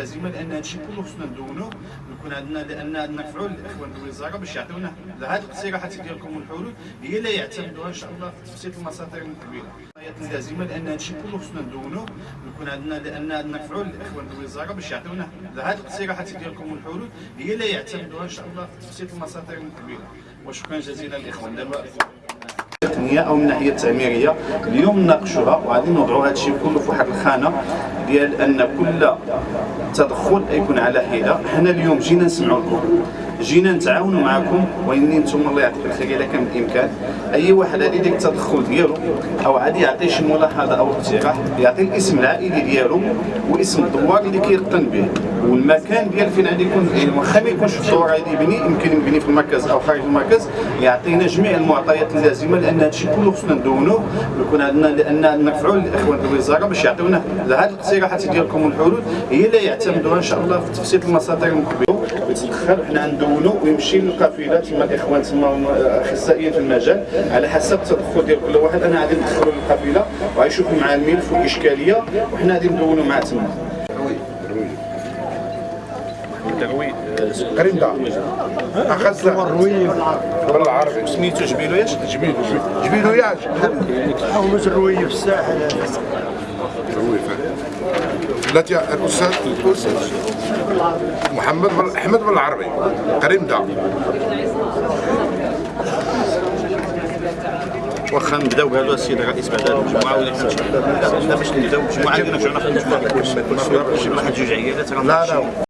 هادشي كله خصنا ندونو ويكون عندنا لأن عندنا نفعوا الإخوان الوزاره باش يعطيونا هذه الاقتراحات ديالكم والحلول هي اللي يعتمدوها إن شاء الله في تبسيط المساطر المقبله اللازمه لأن هادشي كله خصنا ندونو ويكون عندنا لأن عندنا نفعوا الإخوان الوزاره باش يعطيونا هذه الاقتراحات ديالكم والحلول هي اللي يعتمدوها إن شاء الله في تبسيط المساطر المقبله وشكرا جزيلا للإخوان. دابا التقنيه أو من الناحيه التعميريه اليوم نناقشوها وغادي نوضعوا هذا الشيء كله في واحد الخانة. ديال أن كل تدخل يكون على حدة. حنا اليوم جينا نسمعوا لكم جينا نتعاونوا معكم. وإني أنتم الله يعطيك الخير اذا كان بالامكان أي واحد غادي ديك التدخل ديالو أو غادي يعطي شي ملاحظة أو اقتراح يعطي الاسم العائلي ديالو واسم الدوار اللي كيقتن به. والمكان ديال فين غادي يكون واخا ما يكونش في الدوار غادي يبني يمكن يبني في المركز أو خارج المركز. يعطينا جميع المعطيات اللازمة لأن هادشي كله خصنا ندونوه ويكون عندنا لأن نرفعوا الاخوان الوزارة باش يعطيونا هذه الاقتراحات ديالكم والحلول هي اللي يعتمدوها إن شاء الله في تبسيط المساطر المقبلة. ويتدخل حنا ندونو ويمشي للقافله تما الإخوان تما اخصائيين في المجال على حسب التدخل ديال كل واحد. أنا غادي ندخلوا للقافله وغيشوفوا مع الملف والإشكالية وحنا غادي ندونوا معاه تما. قريب دا اخذ الروي بالعربي سميتو جبيلو ياش جميل جميل ياش أو مش الروي في الساحل. التي الاستاذ الأستاذ محمد بن أحمد بالعربي قريب دا. واخا نبداو بهذا السيد الرئيس بعد المجموعه ولا حنا لا باش نبداو بمجموعه اللي رجعنا في المجموعه واحد جوج عيالات لا لا.